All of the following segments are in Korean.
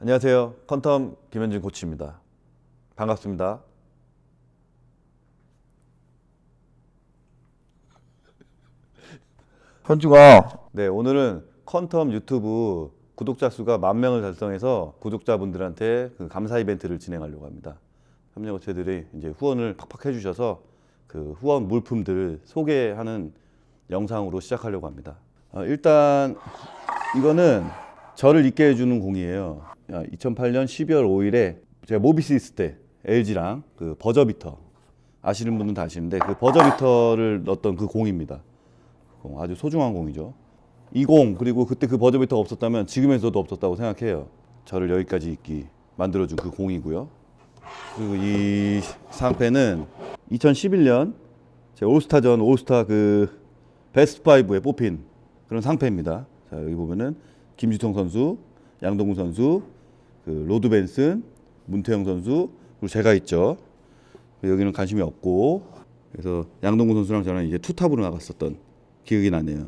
안녕하세요. 컨텀 김현진 코치입니다. 반갑습니다. 현중아 네, 오늘은 컨텀 유튜브 구독자 수가 만 명을 달성해서 구독자분들한테 그 감사 이벤트를 진행하려고 합니다. 협력업체들이 이제 후원을 팍팍 해주셔서 그 후원 물품들을 소개하는 영상으로 시작하려고 합니다. 어, 일단 이거는 저를 있게 해주는 공이에요. 2008년 12월 5일에 제가 모비스 있을 때 LG랑 그 버저비터 아시는 분은 다 아시는데 그 버저비터를 넣었던 그 공입니다. 공, 아주 소중한 공이죠. 이 공 그리고 그때 그 버저비터가 없었다면 지금에서도 없었다고 생각해요. 저를 여기까지 있기 만들어준 그 공이고요. 그리고 이 상패는 2011년 제 올스타전 올스타 그 베스트 5에 뽑힌 그런 상패입니다. 자 여기 보면은 김주성 선수, 양동근 선수, 그 로드 벤슨, 문태영 선수 그리고 제가 있죠. 여기는 관심이 없고 그래서 양동근 선수랑 저는 이제 two top으로 나갔었던 기억이 나네요.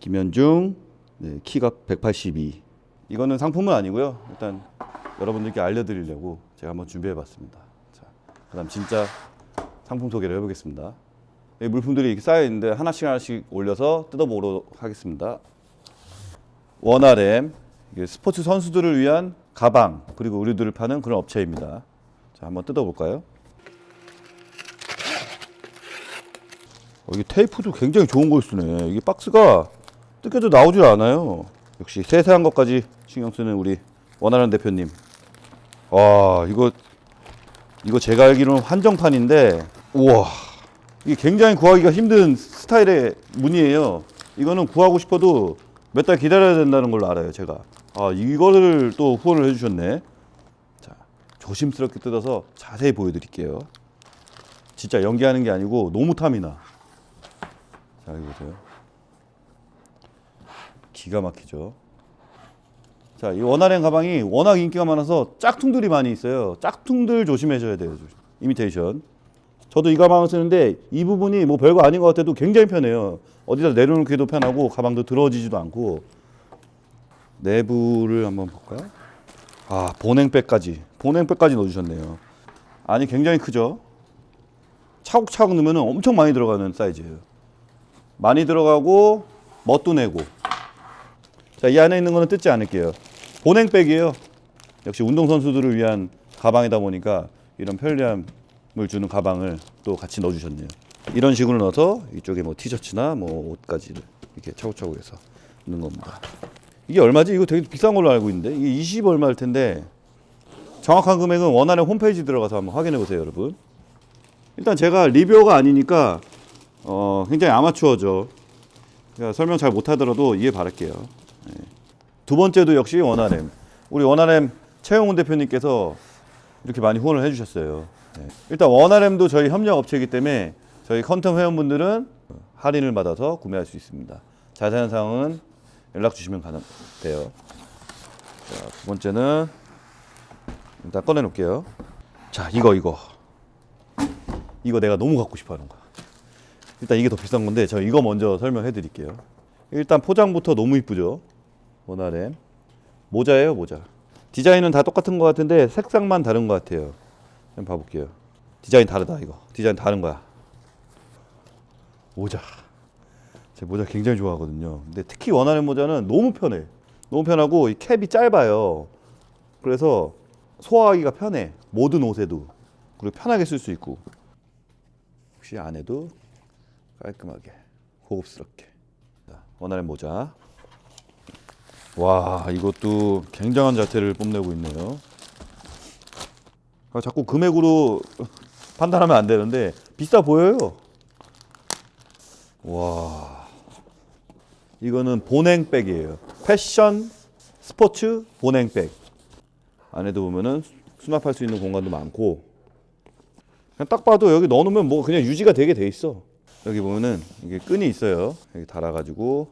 김현중 네, 키가 182. 이거는 상품은 아니고요. 일단 여러분들께 알려드리려고 제가 한번 준비해봤습니다. 자, 그다음 진짜 상품 소개를 해보겠습니다. 이 물품들이 이렇게 쌓여 있는데 하나씩 하나씩 올려서 뜯어보도록 하겠습니다. 원RM 스포츠 선수들을 위한 가방 그리고 의류들을 파는 그런 업체입니다. 자, 한번 뜯어볼까요? 어, 이게 테이프도 굉장히 좋은 걸 쓰네. 이게 박스가 뜯겨도 나오질 않아요. 역시 세세한 것까지 신경 쓰는 우리 원하는 대표님. 와, 이거 이거 제가 알기로는 한정판인데, 우와, 이게 굉장히 구하기가 힘든 스타일의 무늬예요. 이거는 구하고 싶어도 몇 달 기다려야 된다는 걸로 알아요, 제가. 아, 이거를 또 후원을 해주셨네. 자, 조심스럽게 뜯어서 자세히 보여드릴게요. 진짜 연기하는 게 아니고 너무 탐이 나. 자, 여기 보세요. 기가 막히죠. 자, 이 원활행 가방이 워낙 인기가 많아서 짝퉁들이 많이 있어요. 짝퉁들 조심하셔야 돼요. 이미테이션. 저도 이 가방을 쓰는데 이 부분이 뭐 별거 아닌 것 같아도 굉장히 편해요. 어디다 내려놓기도 편하고 가방도 들어지지도 않고 내부를 한번 볼까요? 아 보냉백까지 보냉백까지 넣어주셨네요. 안이 굉장히 크죠. 차곡차곡 넣으면 엄청 많이 들어가는 사이즈예요. 많이 들어가고 멋도 내고. 자, 이 안에 있는 거는 뜯지 않을게요. 보냉백이에요. 역시 운동선수들을 위한 가방이다 보니까 이런 편리함 을 주는 가방을 또 같이 넣어주셨네요. 이런 식으로 넣어서 이쪽에 뭐 티셔츠나 뭐 옷까지 이렇게 차곡차곡 해서 넣는 겁니다. 이게 얼마지? 이거 되게 비싼 걸로 알고 있는데 이게 20 얼마일 텐데 정확한 금액은 원활의 홈페이지 들어가서 한번 확인해 보세요, 여러분. 일단 제가 리뷰어가 아니니까 어, 굉장히 아마추어죠. 그러니까 설명 잘 못하더라도 이해 바랄게요. 네. 두 번째도 역시 원RM. 우리 원RM 최영훈 대표님께서 이렇게 많이 후원을 해주셨어요. 네. 일단 원RM도 저희 협력 업체이기 때문에 저희 컨텀 회원분들은 할인을 받아서 구매할 수 있습니다. 자세한 사항은 연락 주시면 돼요. 자, 두 번째는 일단 꺼내 놓을게요. 자, 이거 이거. 이거 내가 너무 갖고 싶어 하는 거야. 일단 이게 더 비싼 건데 저 이거 먼저 설명해 드릴게요. 일단 포장부터 너무 이쁘죠. 원RM 모자예요 모자. 디자인은 다 똑같은 것 같은데 색상만 다른 것 같아요. 한번 봐볼게요. 디자인 다르다 이거. 디자인 다른 거야. 모자. 제 모자 굉장히 좋아하거든요. 근데 특히 원하는 모자는 너무 편해. 너무 편하고 이 캡이 짧아요. 그래서 소화하기가 편해. 모든 옷에도. 그리고 편하게 쓸 수 있고. 혹시 안에도 깔끔하게 고급스럽게. 자, 원하는 모자. 와 이것도 굉장한 자태를 뽐내고 있네요. 아, 자꾸 금액으로 판단하면 안 되는데 비싸 보여요. 와 이거는 보냉백이에요. 패션 스포츠 보냉백. 안에도 보면은 수납할 수 있는 공간도 많고 그냥 딱 봐도 여기 넣어놓으면 뭐 그냥 유지가 되게 돼 있어. 여기 보면은 이게 끈이 있어요. 여기 달아가지고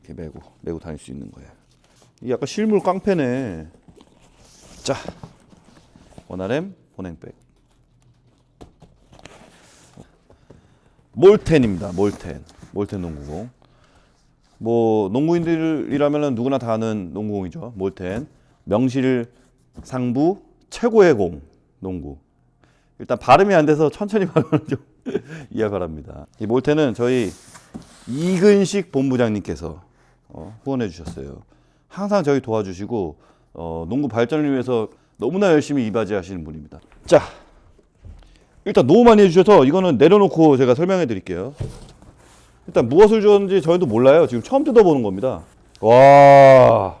이렇게 메고 메고 다닐 수 있는 거예요. 이게 약간 실물 깡패네. 자 원RM 보냉백. 몰텐입니다. 몰텐. 몰텐 농구공. 뭐 농구인들이라면 누구나 다 아는 농구공이죠. 몰텐. 명실 상부 최고의 공 농구. 일단 발음이 안 돼서 천천히 발음을 좀 이해 바랍니다. 이 몰테는 저희 이근식 본부장님께서 어, 후원해 주셨어요. 항상 저희 도와주시고 어, 농구 발전을 위해서 너무나 열심히 이바지 하시는 분입니다. 자, 일단 너무 많이 해주셔서 이거는 내려놓고 제가 설명해 드릴게요. 일단 무엇을 주었는지 저희도 몰라요. 지금 처음 뜯어보는 겁니다. 와,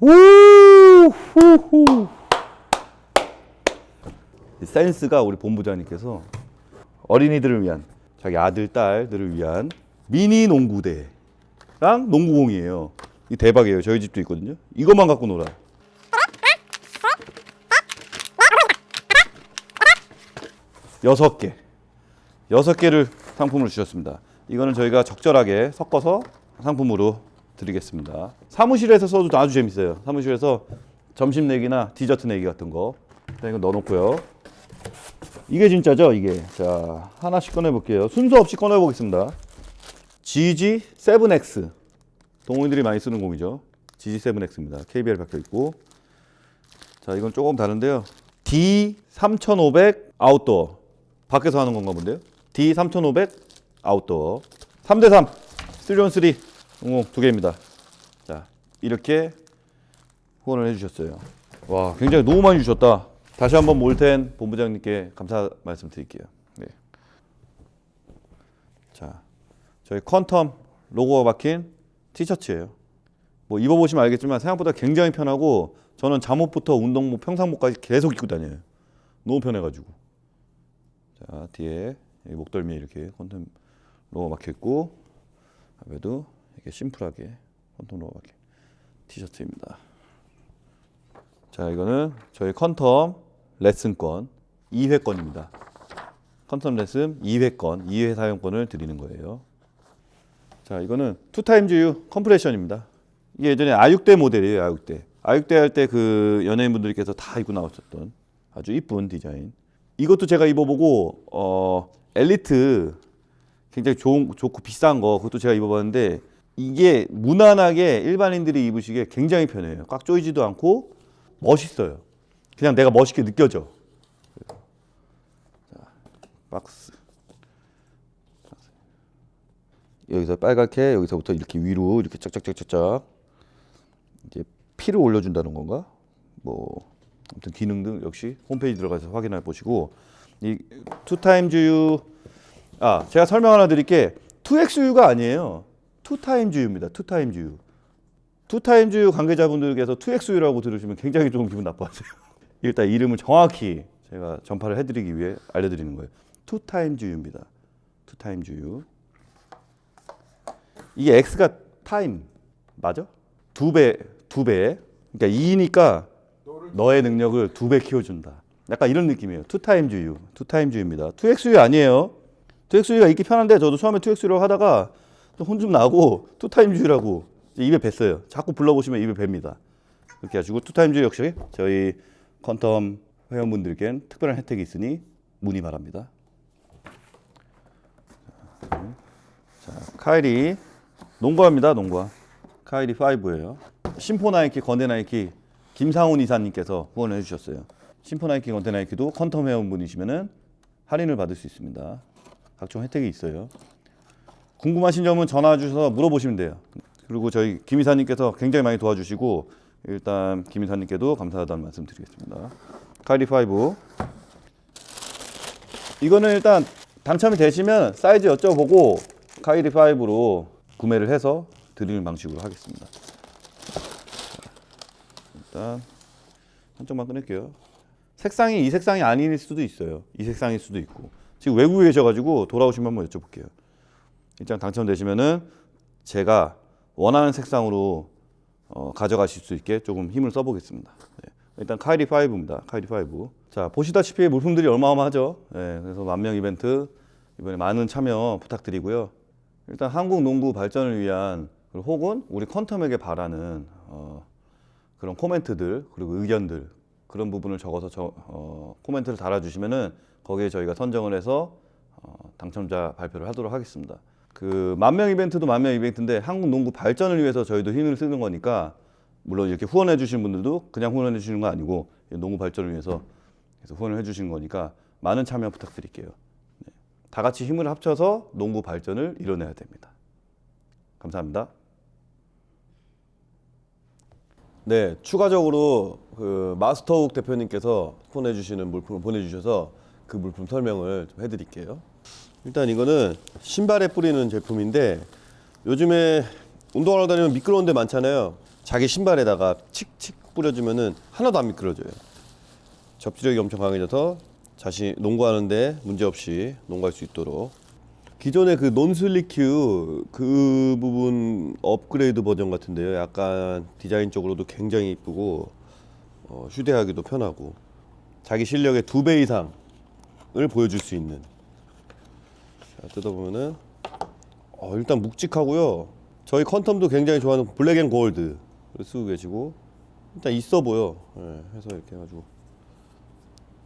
우, 후후. 이 센스가 우리 본부장님께서 어린이들을 위한 자기 아들 딸들을 위한 미니 농구대랑 농구공이에요. 이 대박이에요. 저희 집도 있거든요. 이것만 갖고 놀아. 여섯 개, 여섯 개를 상품으로 주셨습니다. 이거는 저희가 적절하게 섞어서 상품으로 드리겠습니다. 사무실에서 써도 아주 재밌어요. 사무실에서 점심 내기나 디저트 내기 같은 거. 자, 이거 넣어놓고요. 이게 진짜죠, 이게. 자, 하나씩 꺼내볼게요. 순서 없이 꺼내보겠습니다. GG7X. 동호인들이 많이 쓰는 공이죠. GG7X입니다. KBL 박혀 있고. 자, 이건 조금 다른데요. D3500 아웃도어. 밖에서 하는 건가 본데요. D3500 아웃도어. 3대3. 3on3. 응용 두 개입니다. 자, 이렇게 후원을 해주셨어요. 와, 굉장히 너무 많이 주셨다. 다시 한번 몰텐 본부장님께 감사 말씀드릴게요. 네. 자, 저희 컨텀 로고가 박힌 티셔츠예요. 뭐 입어보시면 알겠지만 생각보다 굉장히 편하고 저는 잠옷부터 운동복, 평상복까지 계속 입고 다녀요. 너무 편해가지고. 자, 뒤에 이 목덜미에 이렇게 박혀 있고 앞에도 이렇게 심플하게 로고가 박힌 티셔츠입니다. 자, 이거는 저희 컨텀 레슨권 2회권입니다. 컨텀 레슨 2회권, 2회 사용권을 드리는 거예요. 자, 이거는 Two Times U compression입니다. 이게 예전에 아육대 모델이에요, 아육대. 아육대 할 때 그 연예인분들께서 다 입고 나오셨던 아주 이쁜 디자인. 이것도 제가 입어보고 어 엘리트 굉장히 좋은 좋고 비싼 거 그것도 제가 입어봤는데 이게 무난하게 일반인들이 입으시기에 굉장히 편해요. 꽉 조이지도 않고 멋있어요. 그냥 내가 멋있게 느껴져. 자, 박스. 여기서 빨갛게 여기서부터 이렇게 위로 이렇게 쫙쫙쫙쫙쫙 이제 피를 올려준다는 건가? 뭐 아무튼 기능 등 역시 홈페이지 들어가서 확인해 보시고 이 Two Times U 아 제가 설명 하나 드릴게 2XU가 아니에요. 투타임즈유입니다. 투타임즈유. 투타임즈 관계자분들께서 2XU라고 들으시면 굉장히 좀 기분 나빠하세요. 일단 이름을 정확히 제가 전파를 해드리기 위해 알려드리는 거예요. 투타임즈유입니다. 투타임즈유. 이게 X가 타임 맞아? 두 배, 두 배. 그러니까 2니까 너의 능력을 두 배 키워준다. 약간 이런 느낌이에요. 투타임즈유, 투타임즈유입니다. 2XU 아니에요. 2XU가 읽기 편한데 저도 처음에 2XU라고 하다가 혼 좀 나고 Two Times You라고 입에 뱄어요. 자꾸 불러보시면 입에 뱁니다. 이렇게 해가지고 Two Times 역시 저희 컨텀 회원분들께는 특별한 혜택이 있으니 문의 바랍니다. 자, 카이리 농구화입니다. 농구화. 카이리 5예요. 심포 나이키, 건대 나이키 김상훈 이사님께서 후원해 주셨어요. 심포나이키, 건대나이키도 컨텀 회원분이시면은 할인을 받을 수 있습니다. 각종 혜택이 있어요. 궁금하신 점은 전화 주셔서 물어보시면 돼요. 그리고 저희 김 이사님께서 굉장히 많이 도와주시고 일단 김 이사님께도 감사하다는 말씀 드리겠습니다. 카이리 5 이거는 일단 당첨이 되시면 사이즈 여쭤보고 카이리 5로 구매를 해서 드리는 방식으로 하겠습니다. 일단 한쪽만 꺼낼게요. 색상이 이 색상이 아닐 수도 있어요. 이 색상일 수도 있고 지금 외국에 계셔가지고 돌아오시면 한번 여쭤볼게요. 일단 당첨되시면은 제가 원하는 색상으로 어, 가져가실 수 있게 조금 힘을 써보겠습니다. 네. 일단 카이리 5입니다. 카이리 5. 자 보시다시피 물품들이 어마어마하죠. 네, 그래서 만명 이벤트 이번에 많은 참여 부탁드리고요. 일단 한국 농구 발전을 위한 혹은 우리 컨텀에게 바라는 어, 그런 코멘트들 그리고 의견들 그런 부분을 적어서 저, 어, 코멘트를 달아주시면은 거기에 저희가 선정을 해서 어, 당첨자 발표를 하도록 하겠습니다. 그 만명 이벤트도 만명 이벤트인데 한국 농구 발전을 위해서 저희도 힘을 쓰는 거니까 물론 이렇게 후원해 주신 분들도 그냥 후원해 주시는 거 아니고 농구 발전을 위해서 후원을 해 주신 거니까 많은 참여 부탁드릴게요. 네. 다 같이 힘을 합쳐서 농구 발전을 이뤄내야 됩니다. 감사합니다. 네, 추가적으로 그 마스터욱 대표님께서 보내주시는 물품을 보내주셔서 그 물품 설명을 좀 해드릴게요. 일단 이거는 신발에 뿌리는 제품인데 요즘에 운동하러 다니면 미끄러운 데 많잖아요. 자기 신발에다가 칙칙 뿌려주면은 하나도 안 미끄러져요. 접지력이 엄청 강해져서 자신 농구하는데 문제 없이 농구할 수 있도록 기존의 그 non-slip 그 부분 업그레이드 버전 같은데요. 약간 디자인적으로도 굉장히 이쁘고 어, 휴대하기도 편하고 자기 실력의 두 배 이상을 보여줄 수 있는. 자, 뜯어보면은 어, 일단 묵직하고요. 저희 컨텀도 굉장히 좋아하는 black and gold를 쓰고 계시고 일단 있어 보여. 예, 해서 이렇게 해가지고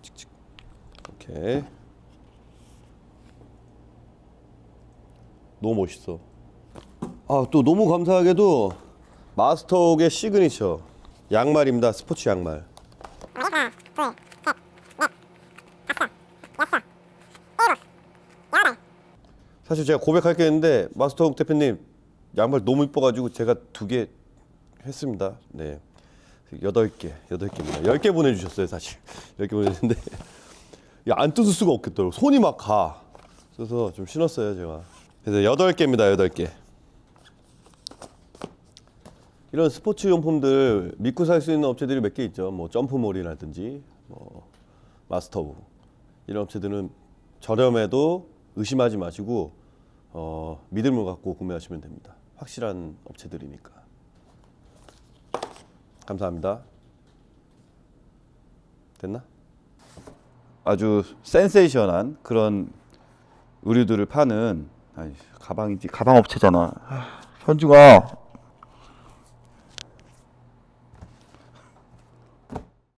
칙칙 오케이. 너무 멋있어. 아, 또 너무 감사하게도 마스터옥의 시그니처 양말입니다. 스포츠 양말. 사실 제가 고백할 게 있는데 마스터옥 대표님 양말 너무 이뻐가지고 제가 두 개 했습니다. 네. 여덟 개, 여덟 개입니다. 열 개 보내주셨어요, 사실. 열 개 보내주셨는데 안 뜯을 수가 없겠더라고. 손이 막 가. 그래서 좀 신었어요, 제가. 그래서 여덟 개입니다, 여덟 개. 이런 스포츠 용품들 믿고 살 수 있는 업체들이 몇 개 있죠. 뭐 점프몰이라든지 뭐 마스터부 이런 업체들은 저렴해도 의심하지 마시고 어, 믿음을 갖고 구매하시면 됩니다. 확실한 업체들이니까. 감사합니다. 됐나? 아주 센세이션한 그런 의류들을 파는 아이, 가방이지 가방 업체잖아. 아, 현주가